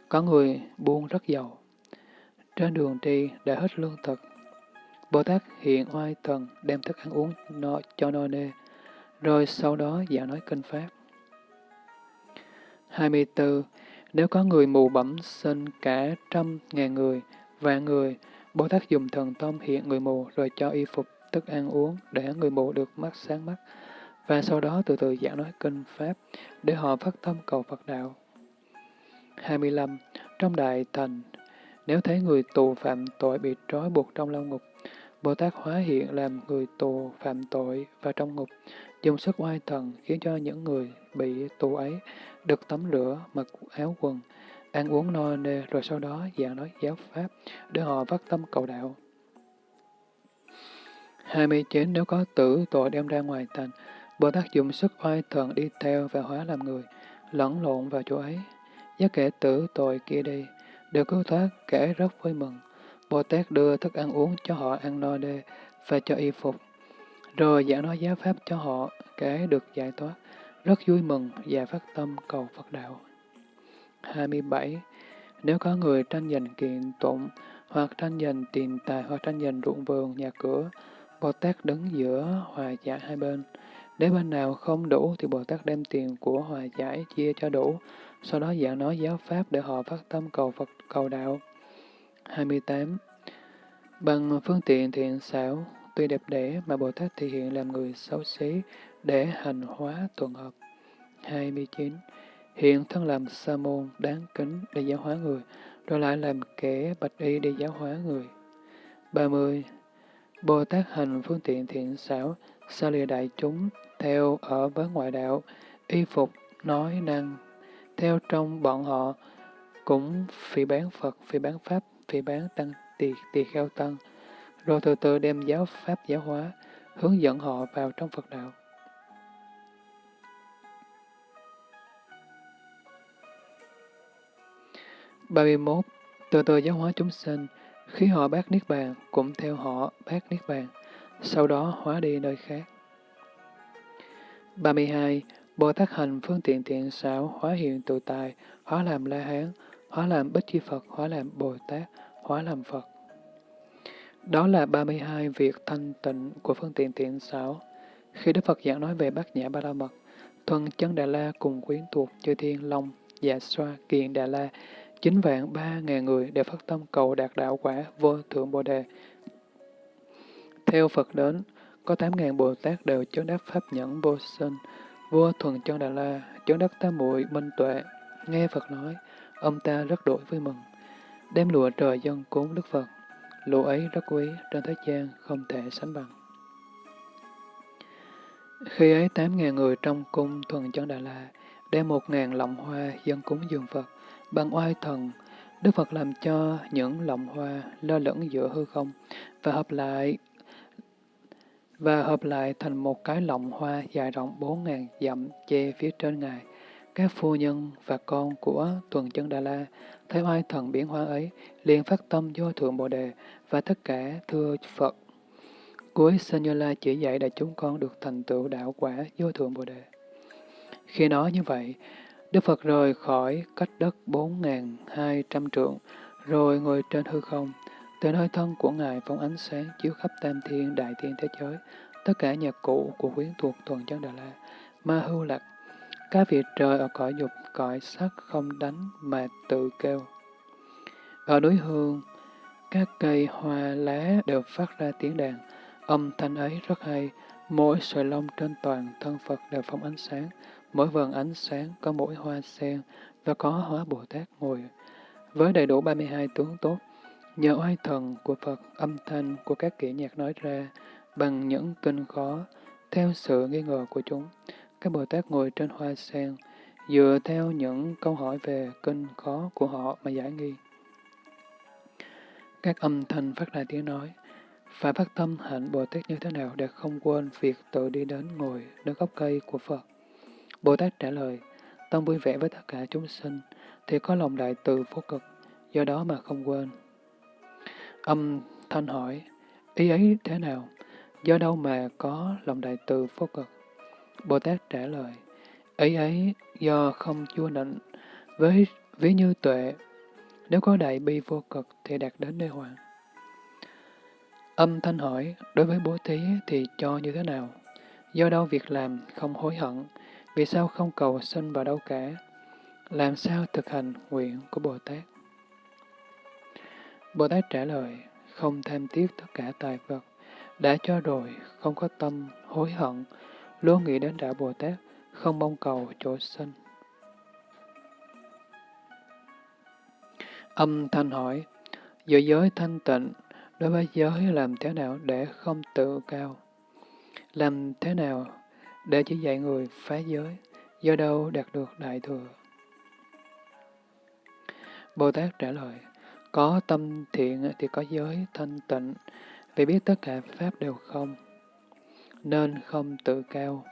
Có người buôn rất giàu. Trên đường đi đã hết lương thực. Bồ Tát hiện oai thần đem thức ăn uống no, cho no nê, rồi sau đó giảng nói kinh Pháp. 24. Nếu có người mù bẩm sinh cả trăm ngàn người, vạn người, Bồ Tát dùng thần tâm hiện người mù rồi cho y phục, thức ăn uống để người mù được mắt sáng mắt, và sau đó từ từ giảng nói kinh Pháp để họ phát tâm cầu Phật đạo. 25. Trong đại thành, nếu thấy người tù phạm tội bị trói buộc trong lao ngục, Bồ Tát hóa hiện làm người tù phạm tội và trong ngục, dùng sức oai thần khiến cho những người bị tù ấy được tắm rửa, mặc áo quần, ăn uống no nê rồi sau đó giảng nói giáo pháp để họ phát tâm cầu đạo. 29. Nếu có tử tội đem ra ngoài thành, Bồ Tát dùng sức oai thần đi theo và hóa làm người, lẫn lộn vào chỗ ấy. Giác kẻ tử tội kia đi, đều cứu thoát, kẻ rất vui mừng. Bồ Tát đưa thức ăn uống cho họ ăn no đê và cho y phục, rồi giảng nói giáo pháp cho họ, kể được giải thoát rất vui mừng và phát tâm cầu Phật đạo. 27. Nếu có người tranh giành kiện tụng, hoặc tranh giành tiền tài, hoặc tranh giành ruộng vườn, nhà cửa, Bồ Tát đứng giữa hòa giải hai bên. Nếu bên nào không đủ thì Bồ Tát đem tiền của hòa giải chia cho đủ, sau đó giảng nói giáo pháp để họ phát tâm cầu Phật cầu đạo. 28. Bằng phương tiện thiện xảo, tuy đẹp đẽ mà Bồ Tát thể hiện làm người xấu xí, để hành hóa tuần hợp. 29. Hiện thân làm sa môn đáng kính để giáo hóa người, rồi lại làm kẻ bạch y để giáo hóa người. 30. Bồ Tát hành phương tiện thiện xảo, xa lìa đại chúng, theo ở với ngoại đạo, y phục, nói năng, theo trong bọn họ, cũng phỉ bán Phật, phỉ bán Pháp, phỉ bán Tăng, tỳ, tỳ kheo Tăng, rồi từ từ đem giáo Pháp giáo hóa, hướng dẫn họ vào trong Phật đạo. 31. Từ từ giáo hóa chúng sinh, khi họ bác Niết Bàn, cũng theo họ bác Niết Bàn, sau đó hóa đi nơi khác. 32. Bồ Tát hành phương tiện thiện xảo, hóa hiện tự tài, hóa làm La Hán, hóa làm Bích Chi Phật, hóa làm Bồ Tát, hóa làm Phật. Đó là 32 việc thanh tịnh của phương tiện thiện xảo. Khi Đức Phật giảng nói về bát nhã ba la mật, thuần chân Đà La cùng quyến thuộc chư thiên long, dạ xoa, kiện Đà La, chín vạn ba ngàn người đều phát tâm cầu đạt đạo quả vô thượng Bồ Đề. Theo Phật đến, có tám ngàn Bồ Tát đều chứng đắc Pháp nhẫn vô sinh, vua thuần chân Đà La, chứng đắc tam muội minh tuệ. Nghe Phật nói, ông ta rất đổi vui mừng. Đem lụa trời dân cúng Đức Phật, lụa ấy rất quý, trên thế gian không thể sánh bằng. Khi ấy tám ngàn người trong cung thuần chân Đà La, đem một ngàn lọng hoa dân cúng dường Phật, Bằng oai thần, Đức Phật làm cho những lọng hoa lơ lửng giữa hư không và hợp lại và hợp lại thành một cái lọng hoa dài rộng bốn ngàn dặm che phía trên ngài. Các phu nhân và con của tuần chân Đà La thấy oai thần biến hóa ấy, liền phát tâm vô thượng Bồ Đề và tất cả thưa Phật. Cuối sanh Như La chỉ dạy để chúng con được thành tựu đạo quả vô thượng Bồ Đề. Khi nói như vậy, Đức Phật rời khỏi cách đất bốn ngàn hai trăm trượng, rồi ngồi trên hư không. Từ nơi thân của Ngài phóng ánh sáng chiếu khắp tam thiên đại thiên thế giới, tất cả nhạc cụ của quyến thuộc tuần chân Đà La, ma hưu lạc, các vị trời ở cõi dục, cõi sắc không đánh mà tự kêu. Ở núi hương, các cây hoa lá đều phát ra tiếng đàn, âm thanh ấy rất hay, mỗi sợi lông trên toàn thân Phật đều phóng ánh sáng, mỗi vần ánh sáng có mỗi hoa sen và có hóa Bồ Tát ngồi với đầy đủ 32 tướng tốt. Nhờ oai thần của Phật, âm thanh của các kỹ nhạc nói ra bằng những kinh khó, theo sự nghi ngờ của chúng. Các Bồ Tát ngồi trên hoa sen, dựa theo những câu hỏi về kinh khó của họ mà giải nghi. Các âm thanh phát ra tiếng nói, phải phát tâm hạnh Bồ Tát như thế nào để không quên việc tự đi đến ngồi nơi gốc cây của Phật. Bồ Tát trả lời, tâm vui vẻ với tất cả chúng sinh, thì có lòng đại từ vô cực, do đó mà không quên. Âm thanh hỏi, ý ấy thế nào? Do đâu mà có lòng đại từ vô cực? Bồ Tát trả lời, Ấy ấy do không chua nịnh, với ví như tuệ, nếu có đại bi vô cực thì đạt đến nơi hoàng. Âm thanh hỏi, đối với bố thí thì cho như thế nào? Do đâu việc làm không hối hận, vì sao không cầu sinh vào đâu cả? Làm sao thực hành nguyện của Bồ Tát? Bồ Tát trả lời, không tham tiếc tất cả tài vật, đã cho rồi, không có tâm, hối hận, luôn nghĩ đến đạo Bồ Tát, không mong cầu chỗ sinh. Âm thanh hỏi, giữa giới thanh tịnh, đối với giới làm thế nào để không tự cao? Làm thế nào để chỉ dạy người phá giới, do đâu đạt được đại thừa? Bồ Tát trả lời, có tâm thiện thì có giới thanh tịnh, vì biết tất cả Pháp đều không, nên không tự cao.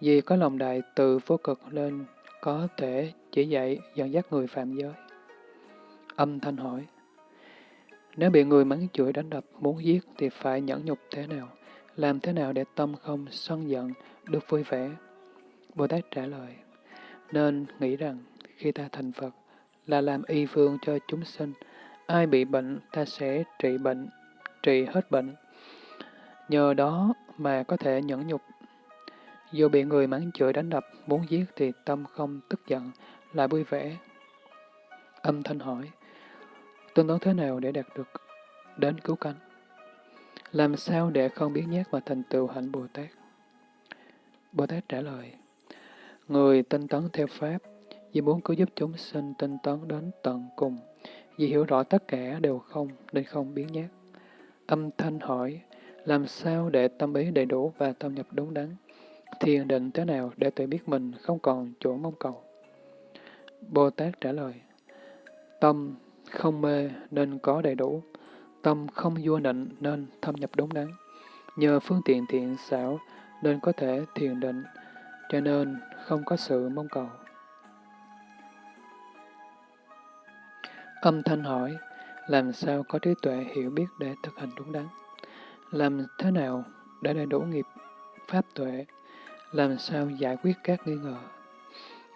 Vì có lòng đại từ vô cực lên, có thể chỉ dạy dẫn dắt người phạm giới. Âm thanh hỏi, nếu bị người mắng chửi đánh đập, muốn giết thì phải nhẫn nhục thế nào? Làm thế nào để tâm không sân giận, được vui vẻ? Bồ Tát trả lời, nên nghĩ rằng khi ta thành Phật là làm y phương cho chúng sinh, ai bị bệnh ta sẽ trị bệnh, trị hết bệnh. Nhờ đó mà có thể nhẫn nhục. Dù bị người mắng chửi đánh đập, muốn giết thì tâm không tức giận, lại vui vẻ. Âm thanh hỏi, tương đối thế nào để đạt được đến cứu cánh? Làm sao để không biết nhát mà thành tựu hạnh Bồ Tát? Bồ Tát trả lời, Người tinh tấn theo Pháp, vì muốn cứu giúp chúng sinh tinh tấn đến tận cùng, vì hiểu rõ tất cả đều không nên không biến nhát. Âm thanh hỏi, làm sao để tâm ý đầy đủ và tâm nhập đúng đắn? Thiền định thế nào để tự biết mình không còn chỗ mong cầu? Bồ Tát trả lời, tâm không mê nên có đầy đủ, tâm không vua nịnh nên thâm nhập đúng đắn. Nhờ phương tiện thiện xảo nên có thể thiền định, cho nên không có sự mong cầu. Âm thanh hỏi, làm sao có trí tuệ hiểu biết để thực hành đúng đắn? Làm thế nào để đầy đủ nghiệp pháp tuệ? Làm sao giải quyết các nghi ngờ?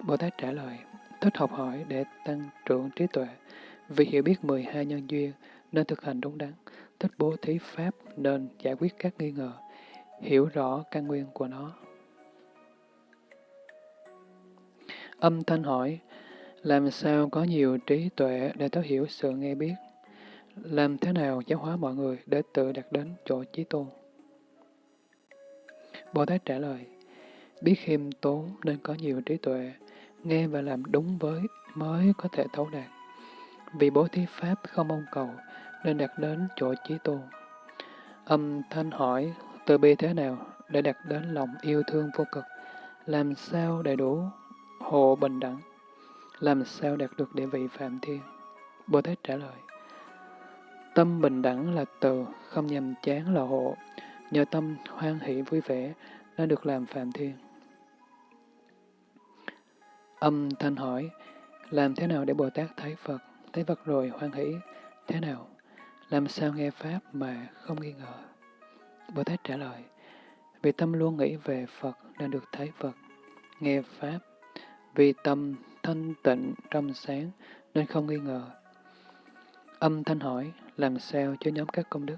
Bồ Tát trả lời, thích học hỏi để tăng trưởng trí tuệ, vì hiểu biết 12 nhân duyên nên thực hành đúng đắn, thích bố thí pháp nên giải quyết các nghi ngờ, hiểu rõ căn nguyên của nó. Âm thanh hỏi, làm sao có nhiều trí tuệ để thấu hiểu sự nghe biết? Làm thế nào giáo hóa mọi người để tự đạt đến chỗ trí tôn? Bồ Tát trả lời, biết khiêm tốn nên có nhiều trí tuệ, nghe và làm đúng với mới có thể thấu đạt. Vì bố thí Pháp không mong cầu, nên đạt đến chỗ trí tôn. Âm thanh hỏi, từ bi thế nào để đạt đến lòng yêu thương vô cực? Làm sao đầy đủ hộ bình đẳng? làm sao đạt được địa vị Phạm Thiên? Bồ Tát trả lời, tâm bình đẳng là từ, không nhầm chán là hộ, nhờ tâm hoan hỷ vui vẻ nên được làm Phạm Thiên. Âm thanh hỏi, làm thế nào để Bồ Tát thấy Phật, thấy Phật rồi hoan hỷ, thế nào? Làm sao nghe Pháp mà không nghi ngờ? Bồ Tát trả lời, vì tâm luôn nghĩ về Phật nên được thấy Phật, nghe Pháp, vì tâm thanh tịnh trong sáng nên không nghi ngờ. Âm thanh hỏi, làm sao cho nhóm các công đức,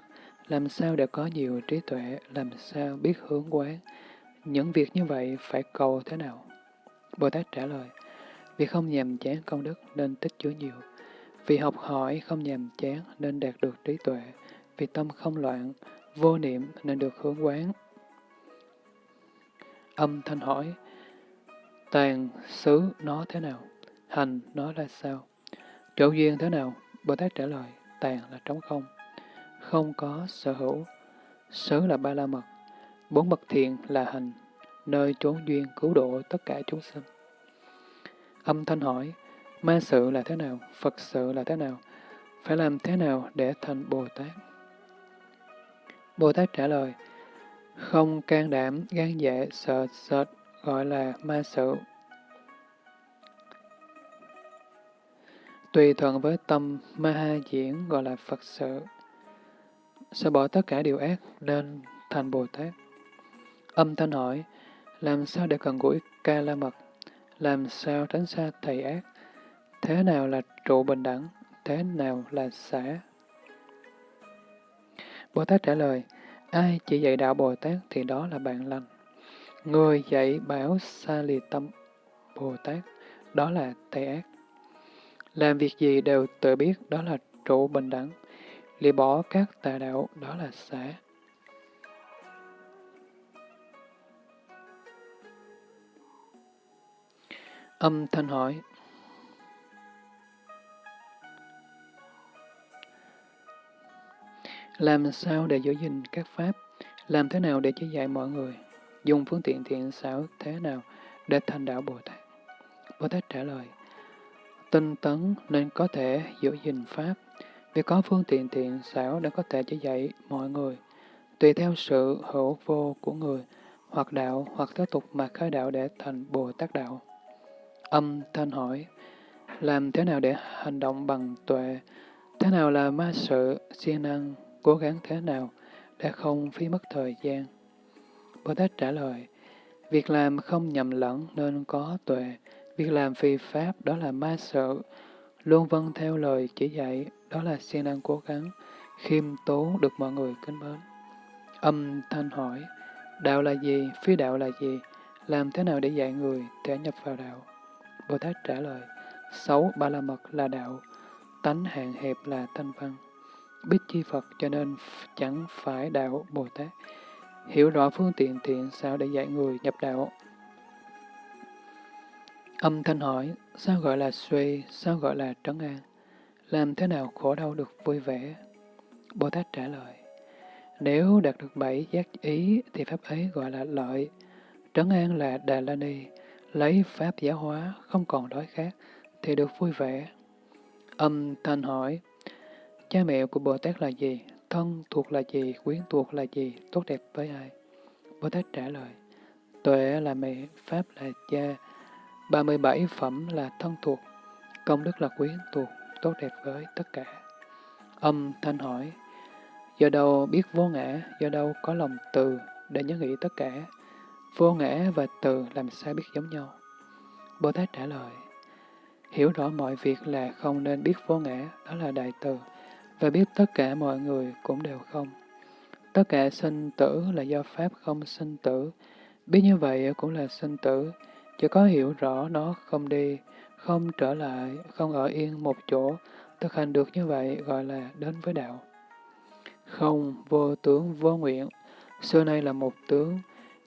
làm sao để có nhiều trí tuệ, làm sao biết hướng quán. Những việc như vậy phải cầu thế nào? Bồ Tát trả lời, vì không nhàm chán công đức nên tích chứa nhiều. Vì học hỏi không nhàm chán nên đạt được trí tuệ. Vì tâm không loạn, vô niệm nên được hướng quán. Âm thanh hỏi, tàn xứ nó thế nào? Hành nó là sao? Chỗ duyên thế nào? Bồ Tát trả lời, tàn là trống không, không có sở hữu. Xứ là ba la mật, bốn bậc thiện là hành, nơi trốn duyên cứu độ tất cả chúng sinh. Âm thanh hỏi, ma sự là thế nào? Phật sự là thế nào? Phải làm thế nào để thành Bồ Tát? Bồ Tát trả lời, không can đảm, gan dạ, sợ sệt, gọi là ma sự. Tùy thuận với tâm Maha diễn gọi là Phật sự. Sẽ bỏ tất cả điều ác nên thành Bồ Tát. Âm thanh hỏi, làm sao để cần gũi ca la mật? Làm sao tránh xa thầy ác? Thế nào là trụ bình đẳng? Thế nào là xã? Bồ Tát trả lời, ai chỉ dạy đạo Bồ Tát thì đó là bạn lành. Người dạy bảo xa lì tâm Bồ Tát, đó là thầy ác. Làm việc gì đều tự biết đó là trụ bình đẳng. Lìa bỏ các tà đạo, đó là xã. Âm thanh hỏi Làm sao để giữ gìn các pháp? Làm thế nào để chỉ dạy mọi người? Dùng phương tiện thiện xảo thế nào để thành đạo Bồ Tát? Bồ Tát trả lời, tinh tấn nên có thể giữ gìn pháp, vì có phương tiện thiện xảo để có thể chỉ dạy mọi người, tùy theo sự hữu vô của người, hoặc đạo hoặc tiếp tục mà khai đạo để thành Bồ Tát đạo. Âm thanh hỏi, làm thế nào để hành động bằng tuệ? Thế nào là ma sự, siêng năng, cố gắng thế nào để không phí mất thời gian? Bồ Tát trả lời, việc làm không nhầm lẫn nên có tuệ, việc làm phi pháp đó là ma sợ luôn vâng theo lời chỉ dạy đó là siêng năng cố gắng, khiêm tốn được mọi người kính mến. Âm thanh hỏi, đạo là gì, phi đạo là gì, làm thế nào để dạy người để nhập vào đạo? Bồ Tát trả lời, sáu ba la mật là đạo, tánh hạn hẹp là thanh văn. Biết chi Phật cho nên chẳng phải đạo Bồ Tát. Hiểu rõ phương tiện thiện sao để dạy người nhập đạo. Âm thanh hỏi, sao gọi là suy, sao gọi là trấn an? Làm thế nào khổ đau được vui vẻ? Bồ Tát trả lời, nếu đạt được bảy giác ý thì pháp ấy gọi là lợi. Trấn an là Đà La Ni, lấy pháp giáo hóa, không còn đói khát, thì được vui vẻ. Âm thanh hỏi, cha mẹ của Bồ Tát là gì? Thân thuộc là gì? Quyến thuộc là gì? Tốt đẹp với ai? Bồ Tát trả lời, tuệ là mẹ, pháp là cha, 37 phẩm là thân thuộc, công đức là quyến thuộc, tốt đẹp với tất cả. Âm thanh hỏi, do đâu biết vô ngã, do đâu có lòng từ để nhớ nghĩ tất cả, Vô ngã và từ làm sao biết giống nhau? Bồ Tát trả lời, hiểu rõ mọi việc là không nên biết vô ngã, đó là đại từ, và biết tất cả mọi người cũng đều không. Tất cả sinh tử là do Pháp không sinh tử, biết như vậy cũng là sinh tử, chỉ có hiểu rõ nó không đi, không trở lại, không ở yên một chỗ, thực hành được như vậy gọi là đến với đạo. Không, vô tướng, vô nguyện, xưa nay là một tướng,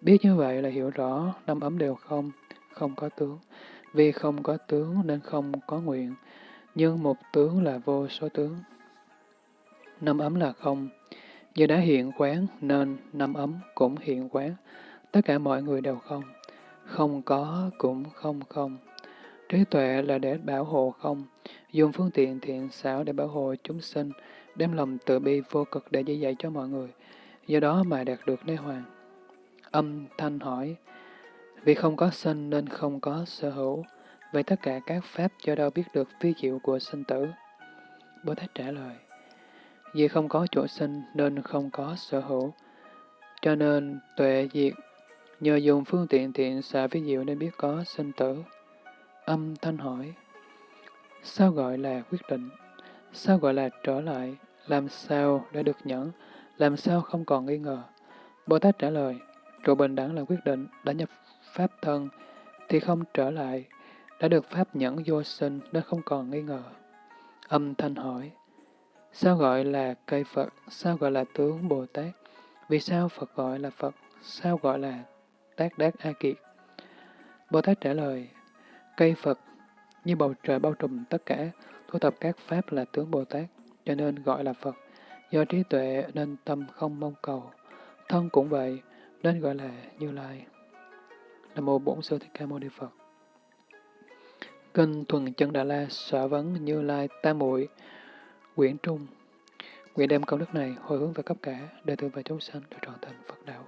Biết như vậy là hiểu rõ năm ấm đều không, không có tướng. Vì không có tướng nên không có nguyện, nhưng một tướng là vô số tướng. Năm ấm là không, như đã hiện quán nên năm ấm cũng hiện quán. Tất cả mọi người đều không, không có cũng không không. Trí tuệ là để bảo hộ không, dùng phương tiện thiện xảo để bảo hộ chúng sinh, đem lòng tự bi vô cực để dạy dạy cho mọi người. do đó mà đạt được đế hoàng. Âm thanh hỏi, vì không có sinh nên không có sở hữu, vậy tất cả các pháp cho đâu biết được phi diệu của sinh tử? Bồ Tát trả lời, vì không có chỗ sinh nên không có sở hữu, cho nên tuệ diệt, nhờ dùng phương tiện thiện xạ ví diệu nên biết có sinh tử. Âm thanh hỏi, sao gọi là quyết định? Sao gọi là trở lại? Làm sao đã được nhẫn? Làm sao không còn nghi ngờ? Bồ Tát trả lời, trụ bình đẳng là quyết định, đã nhập pháp thân, thì không trở lại, đã được pháp nhẫn vô sinh nên không còn nghi ngờ. Âm thanh hỏi, sao gọi là cây Phật, sao gọi là tướng Bồ Tát, vì sao Phật gọi là Phật, sao gọi là Tác Đát A Kiệt? Bồ Tát trả lời, cây Phật như bầu trời bao trùm tất cả, thu thập các pháp là tướng Bồ Tát, cho nên gọi là Phật. Do trí tuệ nên tâm không mong cầu, thân cũng vậy, nên gọi là Như Lai. Nam mô Bổn Sư Thích Ca Mâu Ni Phật. Kinh Thuần Chân Đà La sở vấn Như Lai Tam Muội Quyển Trung Nguyện đem công đức này hồi hướng về cấp cả, đệ tử và chúng sanh được trọn thành Phật đạo.